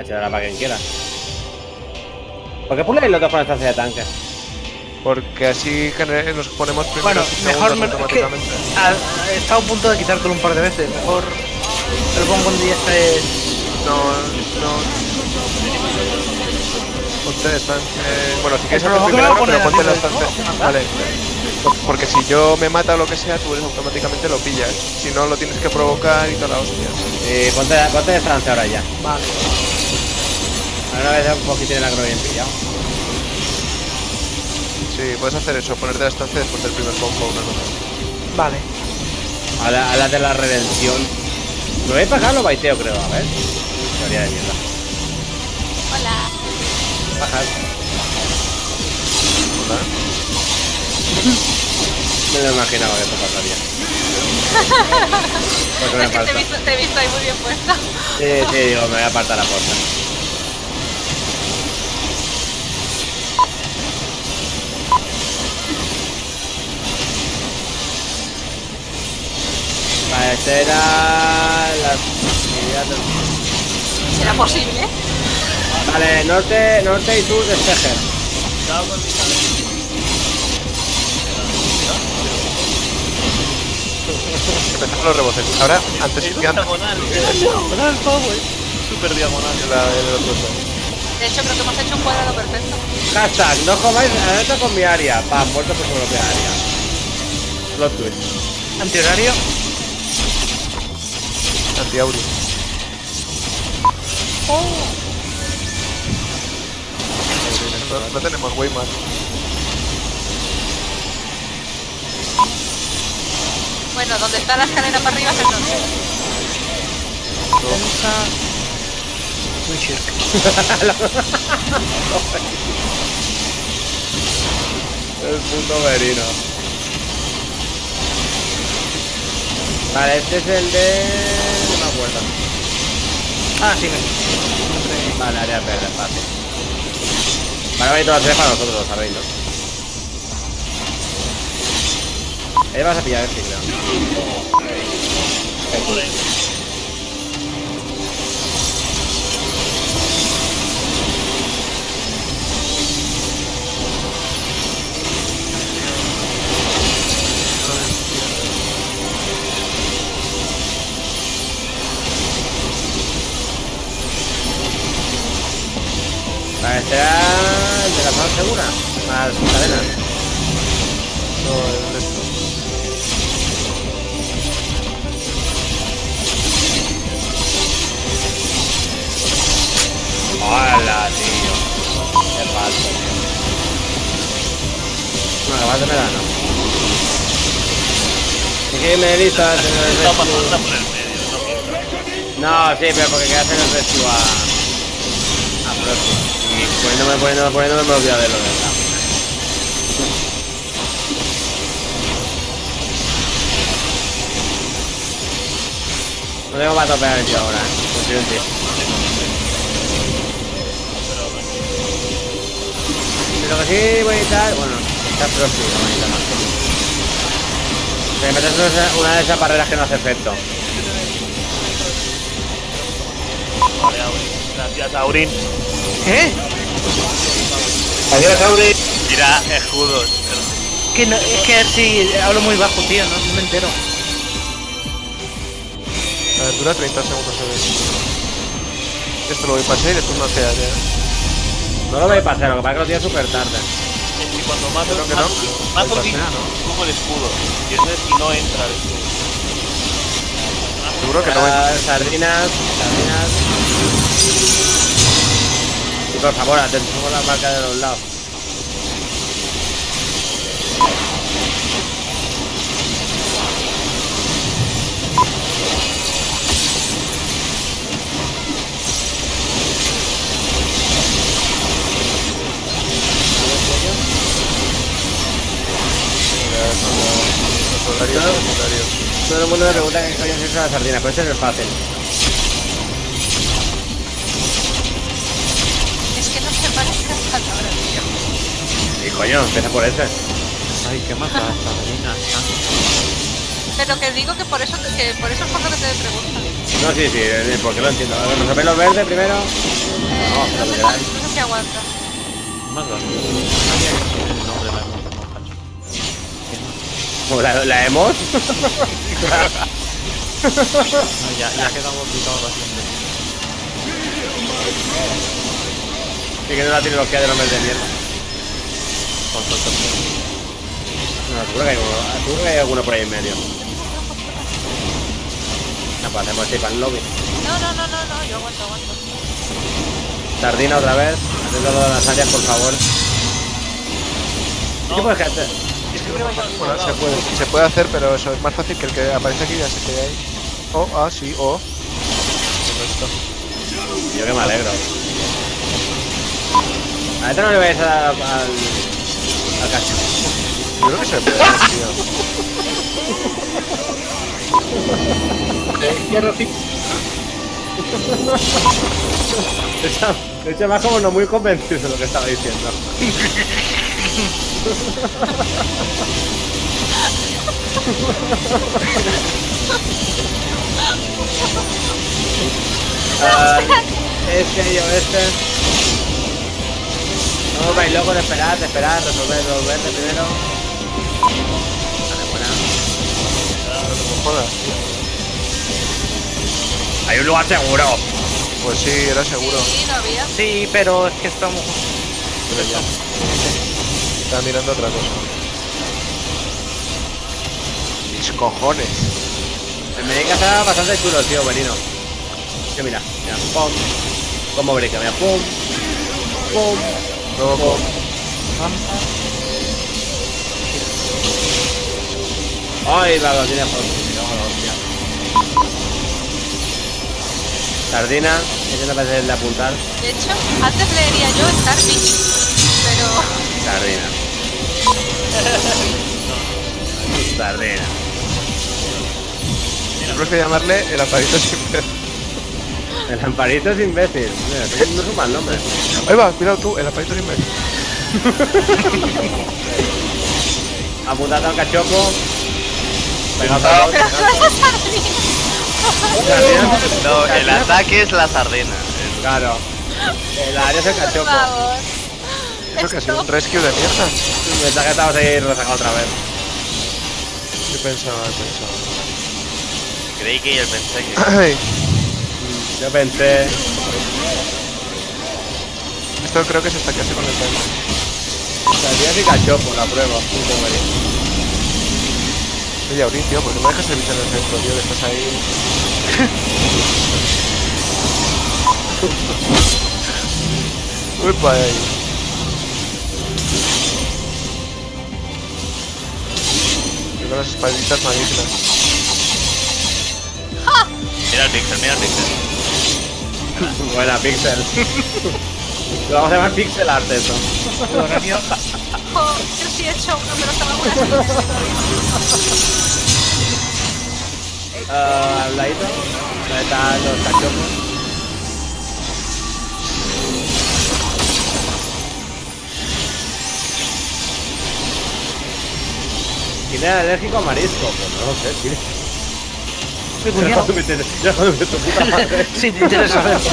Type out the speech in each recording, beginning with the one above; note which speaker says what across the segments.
Speaker 1: Ah, se dará para quien quiera. ¿Por qué puléis los dos con estancia de tanque?
Speaker 2: Porque así nos ponemos primero
Speaker 3: Bueno, mejor me, es que
Speaker 2: automáticamente.
Speaker 3: ha, he estado a punto de quitártelo un par de veces. Mejor te lo pongo cuando ya estés.
Speaker 2: No, no. Ponte estancia. eh, bueno, si quieres hacer primero, pero ponte la estancia. Vale. Porque si yo me mata o lo que sea, tú eres automáticamente lo pillas. Si no, lo tienes que provocar y toda la hostia.
Speaker 1: Eh, ponte, ponte de estancia ahora ya.
Speaker 3: Vale.
Speaker 1: Ahora vez un poquito el agro bien pillado.
Speaker 2: Sí, puedes hacer eso, ponerte la estancia después del primer combo una cosa.
Speaker 3: Vale.
Speaker 1: A la, a la de la redención. Lo voy a pagar lo baiteo, creo. A ver. Teoría de mierda.
Speaker 4: Hola.
Speaker 1: Bajar.
Speaker 2: ¿Verdad?
Speaker 1: Me lo imaginaba que esto pasaría. Me
Speaker 4: Es que te he, visto, te he visto ahí muy bien puesta.
Speaker 1: Sí, sí, digo, me voy a apartar la puerta. Vale, este era la actividad del-
Speaker 4: ¿Será posible?
Speaker 1: Vale, norte, norte y sur de Steger.
Speaker 2: Empezamos los rebotes. Ahora, antes
Speaker 5: Es
Speaker 2: que antes.
Speaker 5: diagonal, es diagonal, Power. Súper diagonal.
Speaker 2: La, el otro lado.
Speaker 4: De hecho, creo que hemos hecho un cuadrado perfecto.
Speaker 1: Hashtag, no comáis alerta con mi área. Pam, muerto por su propia área. Plot twist.
Speaker 3: Antihorario.
Speaker 2: Antiauri. No, no tenemos Wayman.
Speaker 4: Bueno, donde está la escalera para arriba es el norte.
Speaker 1: El puto verino. Vale, este es el de. Acuerdo.
Speaker 3: Ah, sí, me.
Speaker 1: Vale, área verde, fácil. Vale, vais todas las tres para nosotros, lo sabéis, ¿no? Ahí vas a pillar este, creo. El de la zona segura. Más cadenas.
Speaker 2: No, el esto.
Speaker 1: ¡Hola, tío! ¡Qué falso, tío! Bueno, vas de verano. ¿Qué me lista el
Speaker 5: por el medio, no.
Speaker 1: No, sí, pero porque quería hacer el rescue a. a Proxy. Y poniéndome, poniéndome, poniéndome me olvidé de lo de verdad. No tengo para topear el tío ahora, ¿eh? Ti. Pero que sí voy a necesitar, bueno, está Proxy, no voy a necesitar más. Que metes una- de esas barreras que no hace efecto.
Speaker 5: Vale. Gracias, Aurin.
Speaker 3: ¿Eh?
Speaker 1: Adiós, Auri.
Speaker 5: Tira escudos.
Speaker 3: Que no, es que sí, hablo muy bajo, tío, no, no me entero.
Speaker 2: A ver, dura 30 segundos se. Esto lo voy a pasar y después no hace área.
Speaker 1: No lo voy a pasar, lo que pasa es que lo tiene súper tarde.
Speaker 5: Es que cuando mato,
Speaker 2: Creo que no.
Speaker 5: mato, mato
Speaker 2: Ahí
Speaker 5: el
Speaker 2: pasea, ¿no?
Speaker 5: pongo el escudo. Y entonces si no entra el escudo.
Speaker 2: Seguro que no
Speaker 1: sardinas, sardinas. Y por favor, atentos con la marca de los lados. Todo el mundo me pregunta qué coño es eso de las sardinas, pero este no es fácil.
Speaker 4: Es que no se parece a ahora, tío.
Speaker 1: Y coño, empieza por ese.
Speaker 6: Ay, qué mata esta marina.
Speaker 4: Pero que digo que por eso, que por eso es por lo que te preguntan.
Speaker 1: No, sí, sí, eh, porque lo entiendo. A ver, resolver los verdes primero.
Speaker 4: Eh,
Speaker 1: No,
Speaker 4: no, sé no sé si aguanta.
Speaker 5: Más la
Speaker 1: la, hemos.
Speaker 5: No, ya, ya quedamos quitados bastante.
Speaker 1: Y que no la tecnología de los verdes de mierda.
Speaker 5: El
Speaker 1: No, seguro que hay, uno- seguro que hay alguno por ahí en medio. No, pues hacemos este pan lobby.
Speaker 4: No, no, no, no, no, yo aguanto, aguanto.
Speaker 1: Sardina otra vez. Atento lo de las áreas, por favor. ¿Qué puedes hacer?
Speaker 5: Es que
Speaker 2: Bueno, se puede, se puede hacer, pero eso es más fácil que el que aparece aquí ya se quede ahí. Oh, ah, sí, o. Todo esto.
Speaker 1: Yo que me alegro. A este no le vais a dar al, al cacho.
Speaker 2: Yo creo que se puede tío.
Speaker 3: Hierro sí.
Speaker 1: De hecho, más como no muy convencido de lo que estaba diciendo. Ah, este yo este. No vais locos de esperar, de esperar, resolver verdes primero. Vale, buena.
Speaker 2: No jodas, tío.
Speaker 1: Hay un lugar seguro.
Speaker 2: Pues sí, era seguro.
Speaker 4: Sí, no había.
Speaker 3: Sí, pero es que estamos.
Speaker 2: Pero ya. Estaba mirando otra cosa. Mis cojones.
Speaker 1: El Menica está bastante chulo, tío, Benino. Que mira, mira, pum. Como break, mira, pum. Pum. Pum. Ay, lo tiene por Sardina, intenta pasar de apuntar.
Speaker 4: De hecho, antes leería yo Starfish, pero
Speaker 1: Sardina. Sardina.
Speaker 2: Tenemos que llamarle el aparito ver.
Speaker 1: El amparito es imbécil. Mira, no es un mal nombre.
Speaker 2: Ahí va, cuidado tú, el aparito sin ver.
Speaker 1: Apuntate al cachopo. Vez.
Speaker 4: pero no es.
Speaker 5: No, el ataque es la sardina.
Speaker 1: Claro. El área es el cachopo.
Speaker 2: Creo que ha sido un rescue de mierda.
Speaker 1: Pensaba que estabas ahí resacado otra vez.
Speaker 2: Yo pensaba, pensaba.
Speaker 5: Creí que yo pensé que.
Speaker 1: Yo pensé.
Speaker 2: esto creo que se está casi conectando.
Speaker 1: Sardina y cachopo, la prueba. Punto medio.
Speaker 2: Oye, Aurín, tío, ¿por qué me dejas el en el centro, tío? Que estás ahí. Uy, ahí. Tengo las espaditas magníficas.
Speaker 5: Mira el pixel, mira el pixel.
Speaker 1: Buena, Pixel. Lo vamos a llamar Pixel Art eso.
Speaker 4: Jo, yo sí he hecho uno, pero estaba buena.
Speaker 1: Ah, al ladito. Ahí están los cachopos. ¿Quién era alérgico a marisco? Pues no lo sé, tío.
Speaker 3: Mi
Speaker 1: Ya
Speaker 3: cuñado.
Speaker 1: cuando me te- ya cuando me tu puta madre.
Speaker 3: Sí, te interesa saberlo.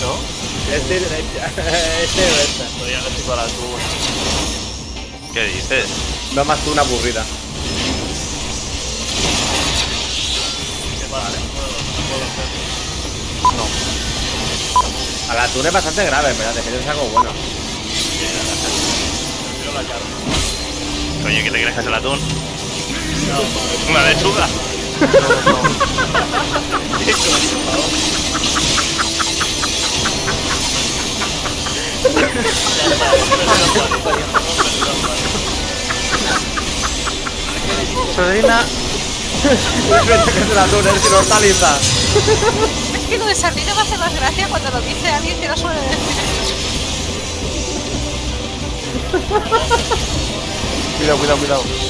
Speaker 2: ¿No?
Speaker 1: Este, este o esta.
Speaker 5: Soy alérgico al atún. ¿Qué dices?
Speaker 1: No más tú una aburrida.
Speaker 5: Vale.
Speaker 1: Al atún es bastante grave, pero te pierdes algo bueno.
Speaker 5: Coño, ¿qué te crees que es el atún? No. ¿Una lechuga?
Speaker 3: Sardina.
Speaker 1: que es el atún, es que no hortaliza.
Speaker 4: Es que lo de sardina me hace más gracia cuando lo dice alguien que no suele decir.
Speaker 2: Cuidado, cuidado, cuidado.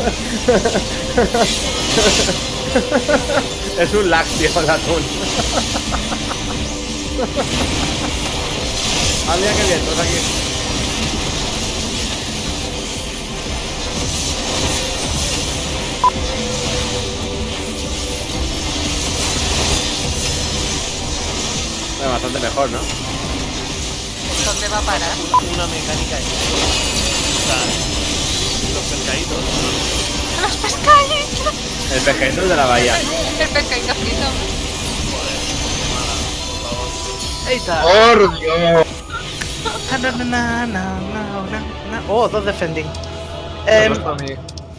Speaker 1: es un lácteo el atún. ah, mira qué bien, todos aquí. Bueno, bastante mejor, ¿no?
Speaker 4: ¿Dónde va a parar?
Speaker 5: Una mecánica ahí. Los pescaditos.
Speaker 4: ¡Los pescaditos!
Speaker 1: El pescadito de la bahía.
Speaker 4: El pescadito frito.
Speaker 3: ¡Eita!
Speaker 6: ¡Por Dios!
Speaker 3: Na, na, na, na, na, na, na. Oh, dos defending. Eh,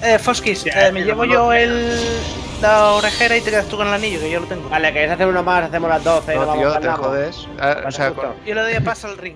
Speaker 3: eh, Foskis, eh, me llevo
Speaker 1: no,
Speaker 3: yo el, la orejera y te quedas tú con el anillo, que yo lo tengo.
Speaker 1: Vale, ¿queréis hacer uno más? Hacemos las 12 y
Speaker 2: No,
Speaker 1: nos
Speaker 2: tío,
Speaker 1: vamos
Speaker 2: te jodes. O sea,
Speaker 1: justo.
Speaker 2: con-
Speaker 3: Yo le doy a paso al ring.